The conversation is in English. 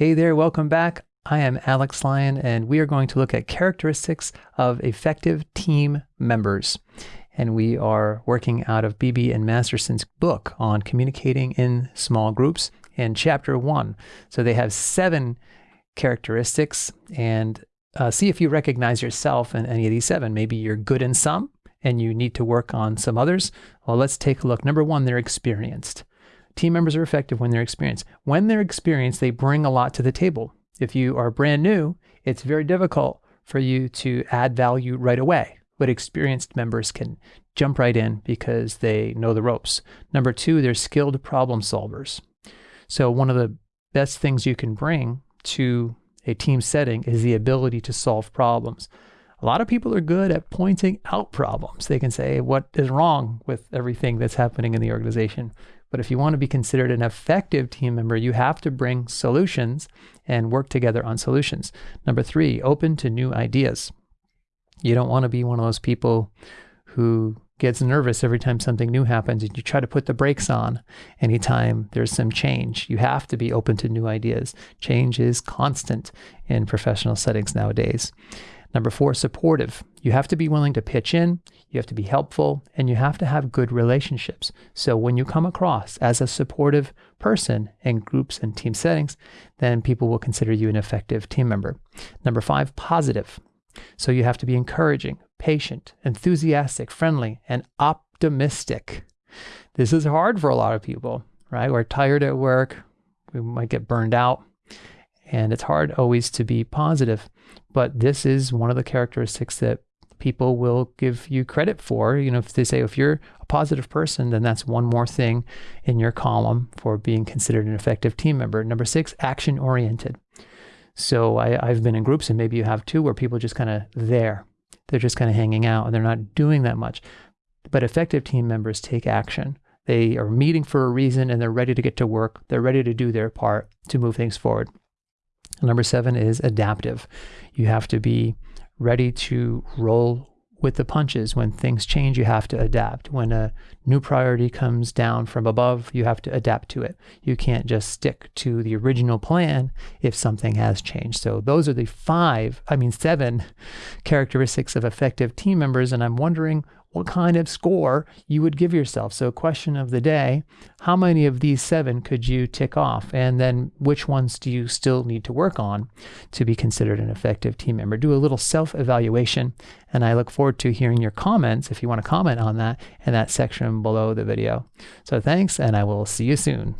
Hey there, welcome back. I am Alex Lyon, and we are going to look at characteristics of effective team members. And we are working out of Beebe and Masterson's book on communicating in small groups in chapter one. So they have seven characteristics, and uh, see if you recognize yourself in any of these seven. Maybe you're good in some and you need to work on some others. Well, let's take a look. Number one, they're experienced. Team members are effective when they're experienced. When they're experienced, they bring a lot to the table. If you are brand new, it's very difficult for you to add value right away. But experienced members can jump right in because they know the ropes. Number two, they're skilled problem solvers. So, one of the best things you can bring to a team setting is the ability to solve problems. A lot of people are good at pointing out problems. They can say what is wrong with everything that's happening in the organization. But if you want to be considered an effective team member, you have to bring solutions and work together on solutions. Number three, open to new ideas. You don't want to be one of those people who gets nervous every time something new happens and you try to put the brakes on anytime there's some change. You have to be open to new ideas. Change is constant in professional settings nowadays. Number four, supportive. You have to be willing to pitch in, you have to be helpful, and you have to have good relationships. So when you come across as a supportive person in groups and team settings, then people will consider you an effective team member. Number five, positive. So you have to be encouraging, patient, enthusiastic, friendly, and optimistic. This is hard for a lot of people, right? We're tired at work, we might get burned out, and it's hard always to be positive. But this is one of the characteristics that people will give you credit for. You know, if they say if you're a positive person, then that's one more thing in your column for being considered an effective team member. Number six, action oriented. So I, have been in groups, and maybe you have too, where people just kind of there. They're just kind of hanging out and they're not doing that much. But effective team members take action. They are meeting for a reason and they're ready to get to work. They're ready to do their part to move things forward. Number seven is adaptive. You have to be ready to roll with the punches. When things change, you have to adapt. When a new priority comes down from above, you have to adapt to it. You can't just stick to the original plan if something has changed. So, those are the five, I mean, seven characteristics of effective team members. And I'm wondering what kind of score you would give yourself. So, question of the day how many of these seven could you tick off? And then, which ones do you still need to work on to be considered an effective team member? Do a little self evaluation. And I look forward to hearing your comments if you want to comment on that in that section below the video. So, thanks, and I will see you soon.